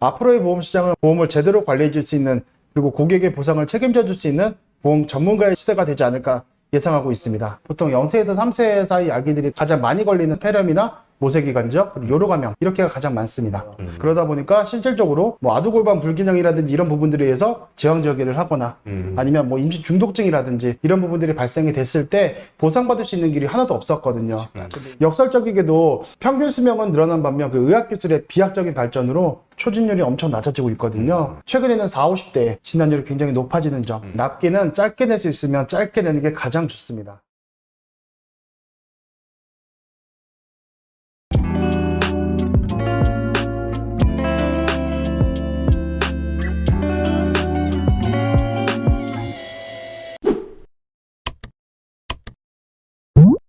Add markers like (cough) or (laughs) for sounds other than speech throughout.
앞으로의 보험 시장은 보험을 제대로 관리해 줄 수 있는 그리고 고객의 보상을 책임져 줄 수 있는 보험 전문가의 시대가 되지 않을까 예상하고 있습니다. 보통 0세에서 3세 사이 아기들이 가장 많이 걸리는 폐렴이나 모세기관지역, 그리고 요로감염 이렇게가 가장 많습니다. 음. 그러다 보니까 실질적으로 뭐 아두골반 불균형이라든지 이런 부분들에 의해서 제왕절개를 하거나 음. 아니면 뭐 임신 중독증이라든지 이런 부분들이 발생이 됐을 때 보상받을 수 있는 길이 하나도 없었거든요. 음. 역설적이게도 평균 수명은 늘어난 반면 그 의학기술의 비약적인 발전으로 초진율이 엄청 낮아지고 있거든요. 최근에는 40, 50대 진단율이 굉장히 높아지는 점. 음. 납기는 짧게 낼 수 있으면 짧게 내는 게 가장 좋습니다.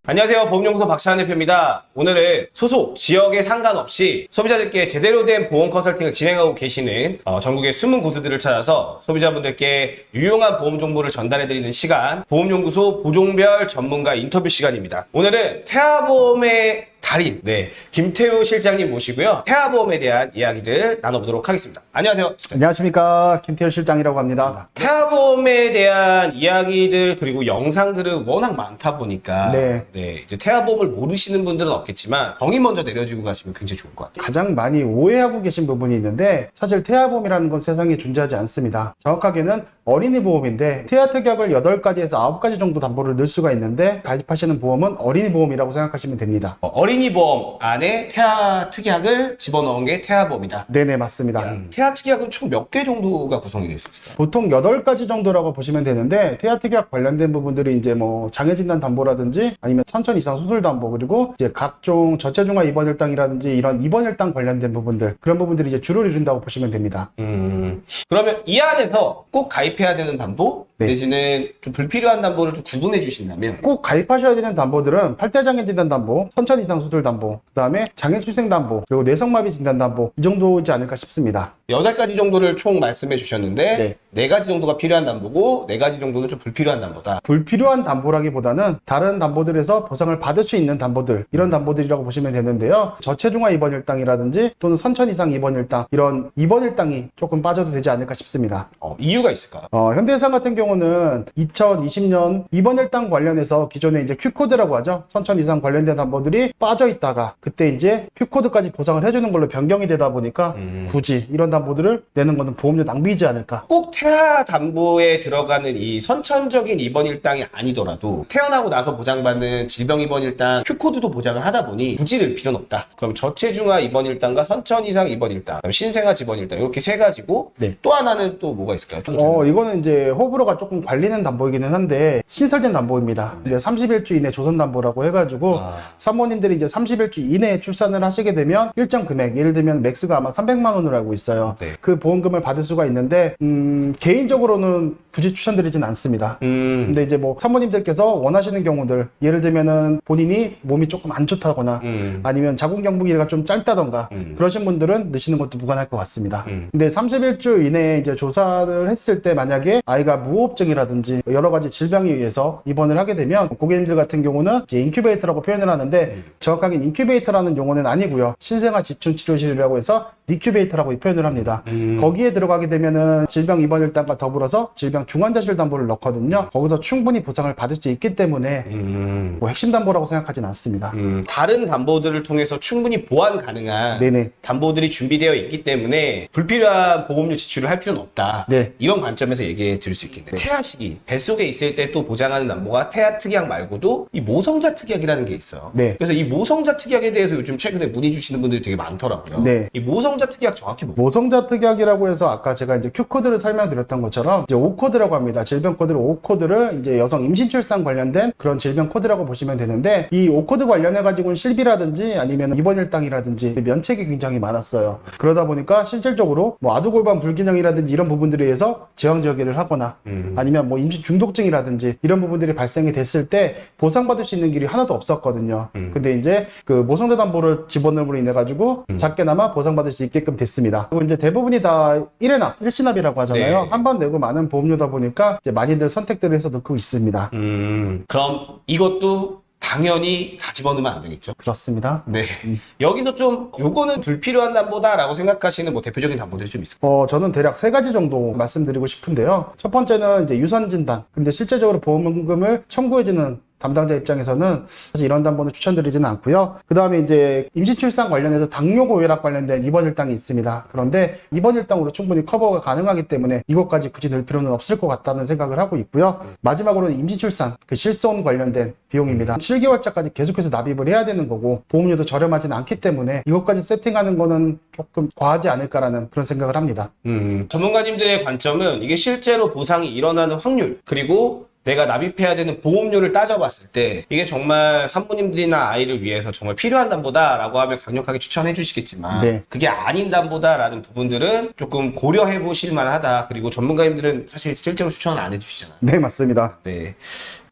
안녕하세요. 보험연구소 박찬환 대표입니다. 오늘은 소속 지역에 상관없이 소비자들께 제대로 된 보험 컨설팅을 진행하고 계시는 어, 전국의 숨은 고수들을 찾아서 소비자분들께 유용한 보험 정보를 전달해드리는 시간 보험연구소 보종별 전문가 인터뷰 시간입니다. 오늘은 태아보험의 달인 네 김태우 실장님 모시고요. 태아보험에 대한 이야기들 나눠보도록 하겠습니다. 안녕하세요. 안녕하십니까. 김태현 실장이라고 합니다. 태아보험에 대한 이야기들 그리고 영상들은 워낙 많다 보니까 네. 네, 이제 태아보험을 모르시는 분들은 없겠지만 정의 먼저 내려주고 가시면 굉장히 좋을 것 같아요. 가장 많이 오해하고 계신 부분이 있는데 사실 태아보험이라는 건 세상에 존재하지 않습니다. 정확하게는 어린이 보험인데 태아 특약을 8가지에서 9가지 정도 담보를 넣을 수가 있는데 가입하시는 보험은 어린이 보험이라고 생각하시면 됩니다. 어, 어린이 보험 안에 태아 특약을 집어넣은 게 태아보험이다. 네네 맞습니다. 음, 태아 특약은 총 몇 개 정도가 구성이 되어 있을까요? 보통 8가지 정도라고 보시면 되는데 태아 특약 관련된 부분들이 이제 뭐 장애 진단 담보라든지 아니면 천천 이상 수술 담보 그리고 이제 각종 저체중아 입원 일당이라든지 이런 입원 일당 관련된 부분들 그런 부분들이 이제 주를 이룬다고 보시면 됩니다. 음, 그러면 이 안에서 꼭 가입해야 되는 담보 네. 내지는 좀 불필요한 담보를 좀 구분해 주신다면 꼭 가입하셔야 되는 담보들은 팔대장애 진단 담보, 선천 이상 수술 담보, 그 다음에 장애 출생 담보, 그리고 뇌성마비 진단 담보 이 정도이지 않을까 싶습니다. 여덟 가지 정도를 총 말씀해 주셨는데 네. 네 가지 정도가 필요한 담보고 네 가지 정도는 좀 불필요한 담보다. 불필요한 담보라기보다는 다른 담보들에서 보상을 받을 수 있는 담보들 이런 담보들이라고 보시면 되는데요. 저체중아 입원 일당이라든지 또는 선천 이상 입원 일당 이런 입원 일당이 조금 빠져도 되지 않을까 싶습니다. 어, 이유가 있을까요? 어, 현대해상 같은 경우는 2020년 입원 일당 관련해서 기존에 이제 Q코드라고 하죠. 선천 이상 관련된 담보들이 빠져 있다가 그때 이제 Q코드까지 보상을 해주는 걸로 변경이 되다 보니까 음. 굳이 이런 담보들을 내는 것은 보험료 낭비이지 않을까. 꼭 태아 담보에 들어가는 이 선천적인 입원 일당이 아니더라도 태어나고 나서 보장받는 질병 입원 일당 Q코드도 보장을 하다 보니 굳이 낼 필요는 없다. 그럼 저체중아 입원 일당과 선천 이상 입원 일당, 신생아 집원 일당 이렇게 세 가지고 네. 또 하나는 또 뭐가 있을까요? 어, 이거는 이제 호불호가 조금 갈리는 담보이기는 한데 신설된 담보입니다. 이제 31주 이내 조산 담보라고 해가지고 아, 사모님들이 이제 31주 이내에 출산을 하시게 되면 일정 금액, 예를 들면 max가 아마 300만 원으로 알고 있어요. 네. 그 보험금을 받을 수가 있는데 음, 개인적으로는 굳이 추천드리진 않습니다. 음, 근데 이제 뭐 사모님들께서 원하시는 경우들 예를 들면은 본인이 몸이 조금 안 좋다거나 음, 아니면 자궁 경부 길이가 좀 짧다던가 음. 그러신 분들은 넣으시는 것도 무관할 것 같습니다. 음. 근데 31주 이내에 이제 조산을 했을 때 만약에 아이가 무호흡증이라든지 여러 가지 질병에 의해서 입원을 하게 되면 고객님들 같은 경우는 이제 인큐베이터라고 표현을 하는데 음. 정확하게 인큐베이터라는 용어는 아니고요. 신생아 집중 치료실이라고 해서 리큐베이터라고 표현을 합니다. 음. 거기에 들어가게 되면은 질병 입원 일당과 더불어서 질병 중환자실 담보를 넣거든요. 거기서 충분히 보상을 받을 수 있기 때문에 음. 뭐 핵심 담보라고 생각하진 않습니다. 음, 다른 담보들을 통해서 충분히 보완 가능한 네네. 담보들이 준비되어 있기 때문에 불필요한 보험료 지출을 할 필요는 없다. 네. 이런 관점에서 얘기해 드릴 수 있겠네요. 태아 시기, 뱃속에 있을 때 또 보장하는 담보가 태아 특약 말고도 이 모성자 특약이라는 게 있어요. 네. 그래서 이 모성자 특약에 대해서 요즘 최근에 문의 주시는 분들이 되게 많더라고요. 네. 이 모성 자 특약 정확히 뭐? 모성자 특약이라고 해서 아까 제가 이제 Q코드를 설명드렸던 것처럼 이제 O코드라고 합니다. 질병 코드를 O코드를 이제 여성 임신 출산 관련된 그런 질병 코드라고 보시면 되는데 이 O코드 관련해 가지고는 실비라든지 아니면 입원 일당이라든지 면책이 굉장히 많았어요. 그러다 보니까 실질적으로 뭐 아두골반 불균형이라든지 이런 부분들에 의해서 제왕절개를 하거나 음. 아니면 뭐 임신 중독증이라든지 이런 부분들이 발생이 됐을 때 보상받을 수 있는 길이 하나도 없었거든요. 음. 근데 이제 그 모성자 담보를 집어넣음으로 인해 가지고 음. 작게나마 보상받을 수 있게 끔 됐습니다. 그리고 이제 대부분이 다 1회납, 일시납이라고 하잖아요. 네. 한번 내고 많은 보험료다 보니까 이제 많이들 선택들을 해서 넣고 있습니다. 음, 그럼 이것도 당연히 다 집어넣으면 안 되겠죠. 그렇습니다. 네. 여기서 좀 요거는 불필요한 담보다라고 생각하시는 뭐 대표적인 담보들이 좀 있어요. 어, 저는 대략 세 가지 정도 말씀드리고 싶은데요. 첫 번째는 이제 유선 진단. 근데 실제적으로 보험금을 청구해주는 담당자 입장에서는 사실 이런 담보는 추천드리지는 않고요. 그 다음에 이제 임시 출산 관련해서 당뇨 고혈압 관련된 입원 일당이 있습니다. 그런데 입원 일당으로 충분히 커버가 가능하기 때문에 이것까지 굳이 넣을 필요는 없을 것 같다는 생각을 하고 있고요. 마지막으로는 임시 출산, 그 실손 관련된 비용입니다. 7개월차까지 계속해서 납입을 해야 되는 거고 보험료도 저렴하진 않기 때문에 이것까지 세팅하는 거는 조금 과하지 않을까라는 그런 생각을 합니다. 음, 전문가님들의 관점은 이게 실제로 보상이 일어나는 확률 그리고 내가 납입해야 되는 보험료를 따져봤을 때 이게 정말 산모님들이나 아이를 위해서 정말 필요한 담보다 라고 하면 강력하게 추천해 주시겠지만 네. 그게 아닌 담보다 라는 부분들은 조금 고려해 보실 만하다 그리고 전문가님들은 사실 실제로 추천을 안 해주시잖아요 네, 맞습니다. 네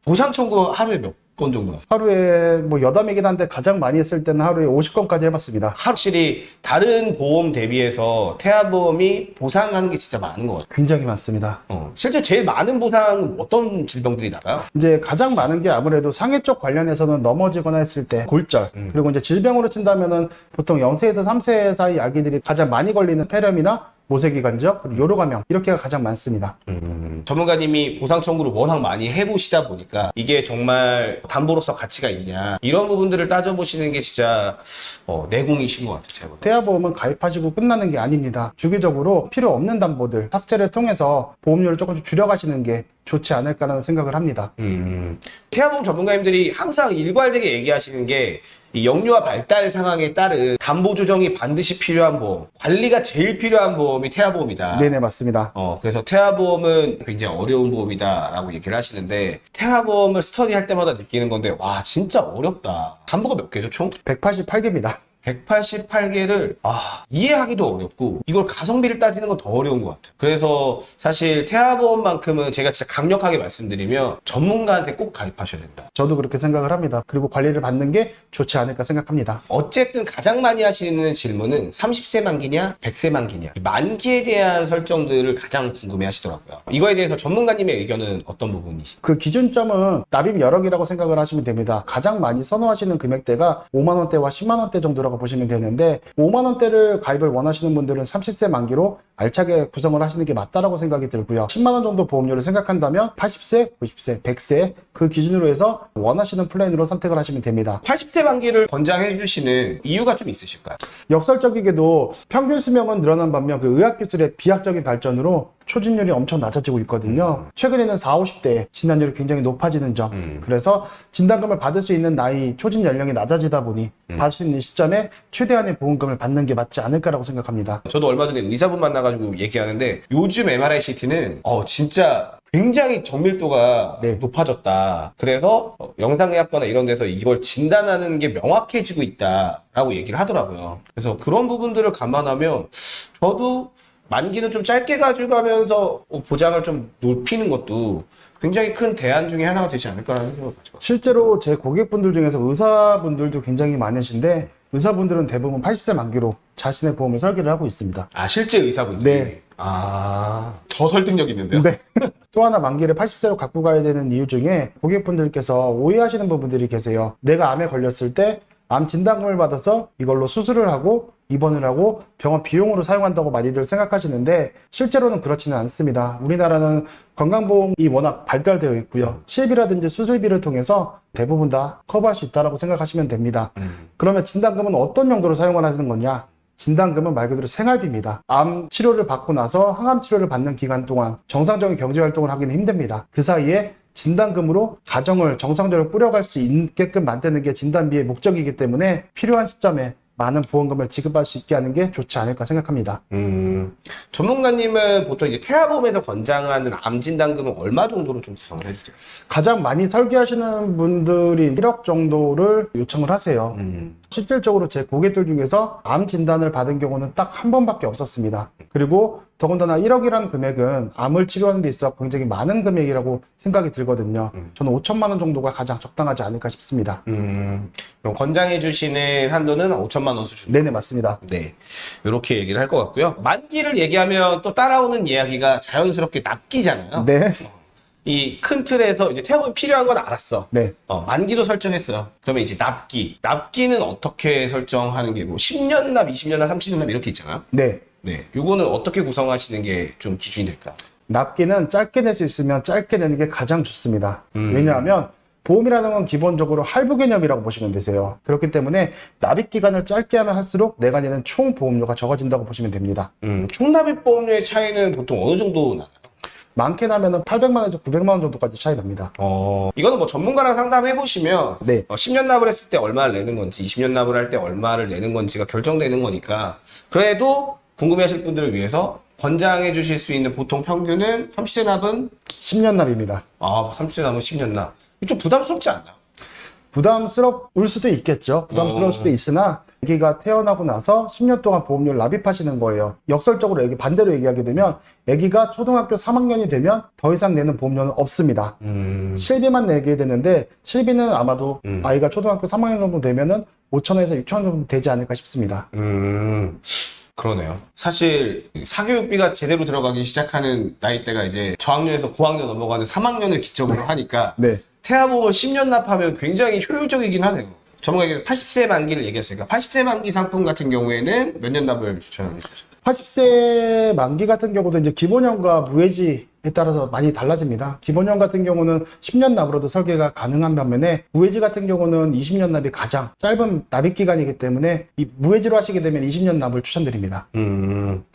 보상 청구 하루에 몇 건 정도 나세요? 하루에 뭐 여담이긴 한데 가장 많이 했을 때는 하루에 50건까지 해봤습니다. 확실히 다른 보험 대비해서 태아보험이 보상하는 게 진짜 많은 것 같아요 굉장히 많습니다. 어, 실제 제일 많은 보상은 어떤 질병들이 나가요? 이제 가장 많은 게 아무래도 상해 쪽 관련해서는 넘어지거나 했을 때 골절 음. 그리고 이제 질병으로 친다면은 보통 0세에서 3세 사이 아기들이 가장 많이 걸리는 폐렴이나 모세기관지역 그리고 요로감염 이렇게가 가장 많습니다. 음, 전문가님이 보상 청구를 워낙 많이 해보시다 보니까 이게 정말 담보로서 가치가 있냐 이런 부분들을 따져보시는 게 진짜 어, 내공이신 것 같아요. 태아보험은 가입하시고 끝나는 게 아닙니다. 주기적으로 필요 없는 담보들 삭제를 통해서 보험료를 조금씩 줄여가시는 게 좋지 않을까라는 생각을 합니다. 음, 태아보험 전문가님들이 항상 일괄되게 얘기하시는 게 이 영유아 발달 상황에 따른 담보 조정이 반드시 필요한 보험, 관리가 제일 필요한 보험이 태아보험이다. 네네 맞습니다. 어, 그래서 태아보험은 굉장히 어려운 보험이다라고 얘기를 하시는데 태아보험을 스터디할 때마다 느끼는 건데 와 진짜 어렵다. 담보가 몇 개죠 총? 188개입니다. 188개를 아, 이해하기도 어렵고 이걸 가성비를 따지는 건 더 어려운 것 같아요. 그래서 사실 태아보험만큼은 제가 진짜 강력하게 말씀드리면 전문가한테 꼭 가입하셔야 된다. 저도 그렇게 생각을 합니다. 그리고 관리를 받는 게 좋지 않을까 생각합니다. 어쨌든 가장 많이 하시는 질문은 30세 만기냐, 100세 만기냐. 이 만기에 대한 설정들을 가장 궁금해 하시더라고요. 이거에 대해서 전문가님의 의견은 어떤 부분이시죠? 그 기준점은 납입 여력이라고 생각을 하시면 됩니다. 가장 많이 선호하시는 금액대가 5만 원대와 10만 원대 정도라고 보시면 되는데 5만 원대를 가입을 원하시는 분들은 30세 만기로 알차게 구성을 하시는 게 맞다라고 생각이 들고요. 10만 원 정도 보험료를 생각한다면 80세, 90세, 100세 그 기준으로 해서 원하시는 플랜으로 선택을 하시면 됩니다. 80세 만기를 권장해 주시는 이유가 좀 있으실까요? 역설적이게도 평균 수명은 늘어난 반면 그 의학기술의 비약적인 발전으로 초진율이 엄청 낮아지고 있거든요. 최근에는 40, 50대 진단율이 굉장히 높아지는 점. 음. 그래서 진단금을 받을 수 있는 나이, 초진 연령이 낮아지다 보니 받을 수 있는 시점에 최대한의 보험금을 받는 게 맞지 않을까라고 생각합니다. 저도 얼마 전에 의사분 만나가 지고 얘기하는데 요즘 MRI CT는 어 진짜 굉장히 정밀도가 네. 높아졌다. 그래서 어, 영상의학과나 이런 데서 이걸 진단하는 게 명확해지고 있다라고 얘기를 하더라고요. 그래서 그런 부분들을 감안하면 저도 만기는 좀 짧게 가져가면서 어, 보장을 좀 높이는 것도 굉장히 큰 대안 중에 하나가 되지 않을까라는 생각을 가지고 실제로 제 고객분들 중에서 의사분들도 굉장히 많으신데 의사분들은 대부분 80세 만기로 자신의 보험을 설계를 하고 있습니다. 아 실제 의사분들이 네. 아더 설득력 있는데요. 네. (laughs) 또 하나 만기를 80세로 갖고 가야 되는 이유 중에 고객분들께서 오해하시는 부분들이 계세요. 내가 암에 걸렸을 때 암 진단금을 받아서 이걸로 수술을 하고 입원을 하고 병원 비용으로 사용한다고 많이들 생각하시는데 실제로는 그렇지는 않습니다. 우리나라는 건강보험이 워낙 발달되어 있고요. 실비라든지 수술비를 통해서 대부분 다 커버할 수 있다고 생각하시면 됩니다. 음. 그러면 진단금은 어떤 용도로 사용을 하시는 거냐? 진단금은 말 그대로 생활비입니다. 암 치료를 받고 나서 항암 치료를 받는 기간 동안 정상적인 경제 활동을 하기는 힘듭니다. 그 사이에 진단금으로 가정을 정상적으로 꾸려갈 수 있게끔 만드는 게 진단비의 목적이기 때문에 필요한 시점에 많은 보험금을 지급할 수 있게 하는 게 좋지 않을까 생각합니다. 음, 전문가님은 보통 이제 태아보험에서 권장하는 암 진단금은 얼마 정도로 좀 구성을 해주세요? 가장 많이 설계하시는 분들이 1억 정도를 요청을 하세요. 음, 실질적으로 제 고객들 중에서 암 진단을 받은 경우는 딱 한 번밖에 없었습니다. 그리고 더군다나 1억이라는 금액은 암을 치료하는 데 있어 굉장히 많은 금액이라고 생각이 들거든요. 음. 저는 5천만 원 정도가 가장 적당하지 않을까 싶습니다. 음, 그럼 권장해 주시는 한도는 5천만 원 수준. 네네 맞습니다. 네, 이렇게 얘기를 할 것 같고요. 만기를 얘기하면 또 따라오는 이야기가 자연스럽게 납기잖아요. 네. 이 큰 틀에서 이제 태아보험이 필요한 건 알았어. 네. 어, 만기도 설정했어요. 그러면 이제 납기. 납기는 어떻게 설정하는 게 뭐 10년 납, 20년 납, 30년 납 이렇게 있잖아요. 네. 네. 요거는 어떻게 구성하시는 게 좀 기준이 될까? 납기는 짧게 낼 수 있으면 짧게 내는 게 가장 좋습니다. 음. 왜냐하면 보험이라는 건 기본적으로 할부 개념이라고 보시면 되세요. 그렇기 때문에 납입 기간을 짧게 하면 할수록 내가 내는 총 보험료가 적어진다고 보시면 됩니다. 음, 총 납입 보험료의 차이는 보통 어느 정도 나나요? 많게 나면은 800만 원에서 900만 원 정도까지 차이 납니다. 어, 이거는 뭐 전문가랑 상담해 보시면 네. 10년 납을 했을 때 얼마를 내는 건지, 20년 납을 할 때 얼마를 내는 건지가 결정되는 거니까. 그래도 궁금해하실 분들을 위해서 권장해 주실 수 있는 보통 평균은 30세 납은 10년 납입니다. 아, 30세 납은 10년 납. 좀 부담스럽지 않나요? 부담스러울 수도 있겠죠. 부담스러울 어. 수도 있으나 아기가 태어나고 나서 10년 동안 보험료를 납입하시는 거예요. 역설적으로 얘기 반대로 얘기하게 되면 아기가 초등학교 3학년이 되면 더 이상 내는 보험료는 없습니다. 음. 실비만 내게 되는데 실비는 아마도 음. 아이가 초등학교 3학년 정도 되면은 5천원에서 6천원 정도 되지 않을까 싶습니다. 음, 그러네요. 사실 사교육비가 제대로 들어가기 시작하는 나이대가 이제 저학년에서 고학년 넘어가는 3학년을 기점으로 하니까 네. 태아보험을 10년 납하면 굉장히 효율적이긴 하네요. 전문가에게 80세 만기를 얘기했으니까 80세 만기 상품 같은 경우에는 몇년 납을 추천하는 거죠? 80세 만기 같은 경우도 이제 기본형과 무해지에 따라서 많이 달라집니다. 기본형 같은 경우는 10년 납으로도 설계가 가능한 반면에 무해지 같은 경우는 20년 납이 가장 짧은 납입 기간이기 때문에 이 무해지로 하시게 되면 20년 납을 추천드립니다. 음.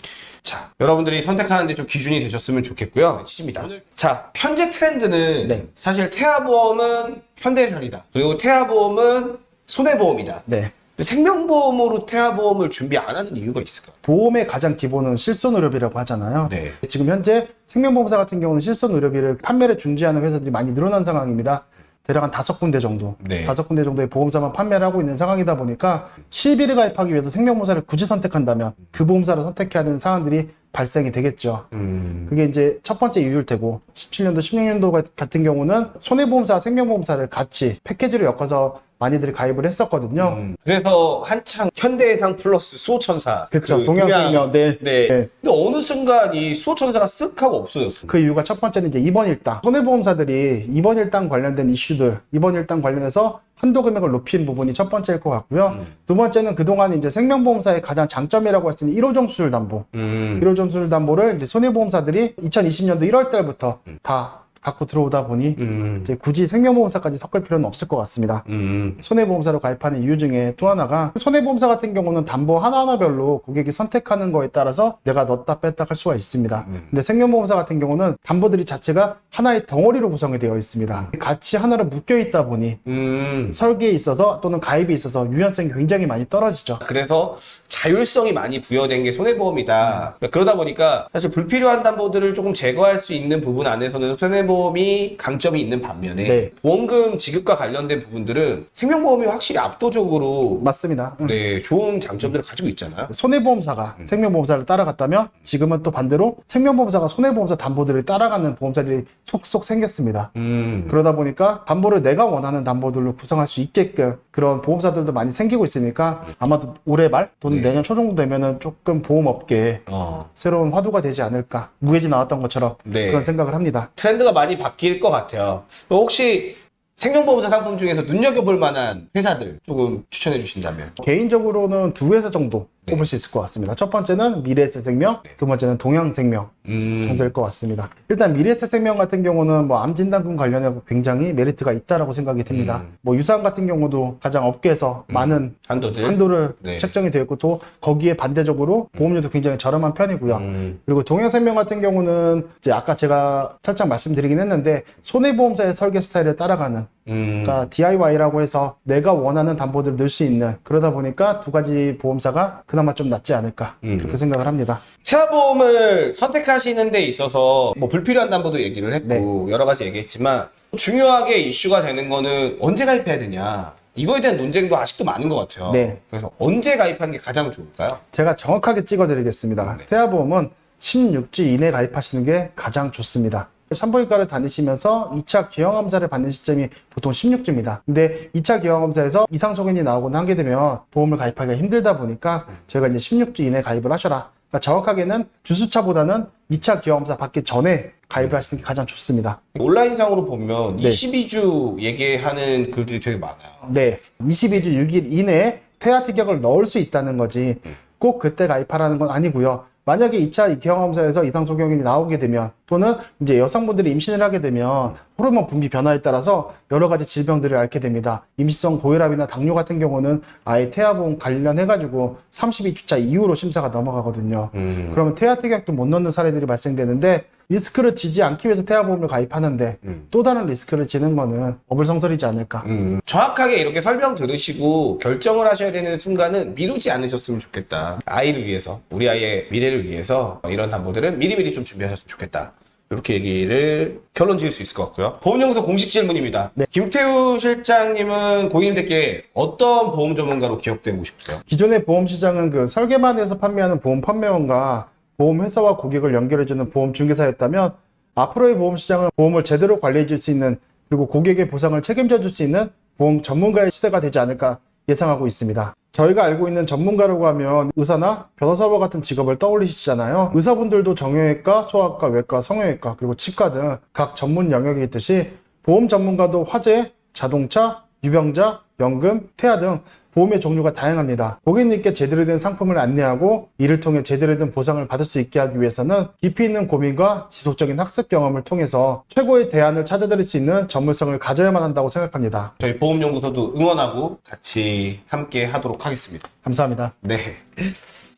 자, 여러분들이 선택하는데 좀 기준이 되셨으면 좋겠고요. 치십니다. 자, 현재 트렌드는 네. 사실 태아보험은 현대해상이다. 그리고 태아보험은 손해보험이다. 네. 생명보험으로 태아보험을 준비 안 하는 이유가 있을까요? 보험의 가장 기본은 실손의료비라고 하잖아요. 네. 지금 현재 생명보험사 같은 경우는 실손의료비를 판매를 중지하는 회사들이 많이 늘어난 상황입니다. 대략 한 다섯 군데 정도, 네. 다섯 군데 정도의 보험사만 판매를 하고 있는 상황이다 보니까 실비를 가입하기 위해서 생명보험사를 굳이 선택한다면 그 보험사를 선택해야 하는 상황들이 발생이 되겠죠. 음. 그게 이제 첫 번째 이유일 테고 17년도, 16년도 같은 경우는 손해보험사, 생명보험사를 같이 패키지로 엮어서 많이들이 가입을 했었거든요. 음. 그래서 한창 현대해상 플러스 수호천사. 그렇죠. 그 동양생명, 네. 네. 네. 근데 어느 순간 이 수호천사가 쓱 하고 없어졌어요. 그 이유가 첫 번째는 이제 입원 일당. 손해보험사들이 입원 일당 관련된 이슈들, 입원 일당 관련해서 한도 금액을 높인 부분이 첫 번째일 것 같고요. 음. 두 번째는 그동안 이제 생명보험사의 가장 장점이라고 할 수 있는 1호 정수율 담보. 음. 1호 정수율 담보를 이제 손해보험사들이 2020년도 1월 달부터 음. 다 갖고 들어오다 보니 음. 굳이 생명보험사까지 섞을 필요는 없을 것 같습니다. 음. 손해보험사로 가입하는 이유 중에 또 하나가 손해보험사 같은 경우는 담보 하나하나별로 고객이 선택하는 거에 따라서 내가 넣었다 뺐다 할 수가 있습니다. 음. 근데 생명보험사 같은 경우는 담보들이 자체가 하나의 덩어리로 구성이 되어 있습니다. 같이 하나로 묶여 있다 보니 음. 설계에 있어서 또는 가입에 있어서 유연성이 굉장히 많이 떨어지죠. 그래서 자율성이 많이 부여된 게 손해보험이다. 그러니까 그러다 보니까 사실 불필요한 담보들을 조금 제거할 수 있는 부분 안에서는 손해보험 이 강점이 있는 반면에 네. 보험금 지급과 관련된 부분들은 생명보험이 확실히 압도적으로 맞습니다. 음. 네, 좋은 장점들을 가지고 있잖아요. 손해보험사가 음. 생명보험사를 따라갔다면 지금은 또 반대로 생명보험사가 손해보험사 담보들을 따라가는 보험사들이 속속 생겼습니다. 음. 그러다 보니까 담보를 내가 원하는 담보들로 구성할 수 있게끔 그런 보험사들도 많이 생기고 있으니까 아마도 올해 말 또는 네. 내년 초 정도 되면은 조금 보험업계에 어. 새로운 화두가 되지 않을까 무해지 나왔던 것처럼 네. 그런 생각을 합니다. 트렌드가 많이 바뀔 것 같아요. 혹시 생명보험사 상품 중에서 눈여겨볼 만한 회사들 조금 추천해 주신다면? 개인적으로는 두 회사 정도 네. 꼽을 수 있을 것 같습니다. 첫 번째는 미래에셋생명, 네. 두 번째는 동양생명 음. 정도일 것 같습니다. 일단 미래에셋생명 같은 경우는 뭐 암진단금 관련해 굉장히 메리트가 있다라고 생각이 듭니다. 음. 뭐 유사암 같은 경우도 가장 업계에서 음. 많은 한도들. 한도를 네. 책정이 되어 있고 또 거기에 반대적으로 보험료도 굉장히 저렴한 편이고요. 음. 그리고 동양생명 같은 경우는 이제 아까 제가 살짝 말씀드리긴 했는데 손해보험사의 설계 스타일을 따라가는 음. 그러니까 DIY라고 해서 내가 원하는 담보들을 넣을 수 있는 그러다 보니까 두 가지 보험사가 그나마 좀 낫지 않을까 음. 그렇게 생각을 합니다. 태아보험을 선택하시는 데 있어서 뭐 불필요한 담보도 얘기를 했고 여러 가지 얘기했지만 중요하게 이슈가 되는 거는 언제 가입해야 되냐 이거에 대한 논쟁도 아직도 많은 것 같아요. 네. 그래서 언제 가입하는 게 가장 좋을까요? 제가 정확하게 찍어드리겠습니다. 네. 태아보험은 16주 이내 가입하시는 게 가장 좋습니다. 산부인과를 다니시면서 2차 기형검사를 받는 시점이 보통 16주입니다. 근데 2차 기형검사에서 이상 소견이 나오거나 하게 되면 보험을 가입하기가 힘들다 보니까 저희가 이제 16주 이내 가입을 하셔라. 그러니까 정확하게는 주수차보다는 2차 기여검사 받기 전에 가입을 하시는 게 가장 좋습니다. 온라인상으로 보면 네. 22주 얘기하는 글들이 되게 많아요. 네, 22주 6일 이내에 태아 티격을 넣을 수 있다는 거지 꼭 그때 가입하라는 건 아니고요. 만약에 2차 기형검사에서 이상 소견이 나오게 되면 또는 이제 여성분들이 임신을 하게 되면 호르몬 분비 변화에 따라서 여러 가지 질병들을 앓게 됩니다. 임시성 고혈압이나 당뇨 같은 경우는 아예 태아보험 관련해 가지고 32주차 이후로 심사가 넘어가거든요. 음. 그러면 태아 티격도 못 넣는 사례들이 발생되는데 리스크를 지지 않기 위해서 태아보험을 가입하는데 음. 또 다른 리스크를 지는 거는 어불성설이지 않을까. 음, 정확하게 이렇게 설명 들으시고 결정을 하셔야 되는 순간은 미루지 않으셨으면 좋겠다. 아이를 위해서, 우리 아이의 미래를 위해서 이런 담보들은 미리미리 좀 준비하셨으면 좋겠다. 이렇게 얘기를 결론 지을 수 있을 것 같고요. 보험연구소 공식 질문입니다. 네. 김태우 실장님은 고객님들께 어떤 보험 전문가로 기억되고 싶으세요? 기존의 보험 시장은 그 설계만 해서 판매하는 보험 판매원과 보험 회사와 고객을 연결해주는 보험 중개사였다면 앞으로의 보험 시장은 보험을 제대로 관리해줄 수 있는 그리고 고객의 보상을 책임져줄 수 있는 보험 전문가의 시대가 되지 않을까 예상하고 있습니다. 저희가 알고 있는 전문가라고 하면 의사나 변호사와 같은 직업을 떠올리시잖아요. 의사분들도 정형외과, 소아과, 외과, 성형외과, 그리고 치과 등 각 전문 영역이 있듯이 보험 전문가도 화재, 자동차, 유병자, 연금, 태아 등 보험의 종류가 다양합니다. 고객님께 제대로 된 상품을 안내하고 이를 통해 제대로 된 보상을 받을 수 있게 하기 위해서는 깊이 있는 고민과 지속적인 학습 경험을 통해서 최고의 대안을 찾아드릴 수 있는 전문성을 가져야만 한다고 생각합니다. 저희 보험연구소도 응원하고 같이 함께 하도록 하겠습니다. 감사합니다. 네.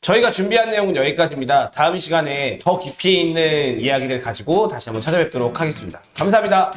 저희가 준비한 내용은 여기까지입니다. 다음 시간에 더 깊이 있는 이야기를 가지고 다시 한번 찾아뵙도록 하겠습니다. 감사합니다.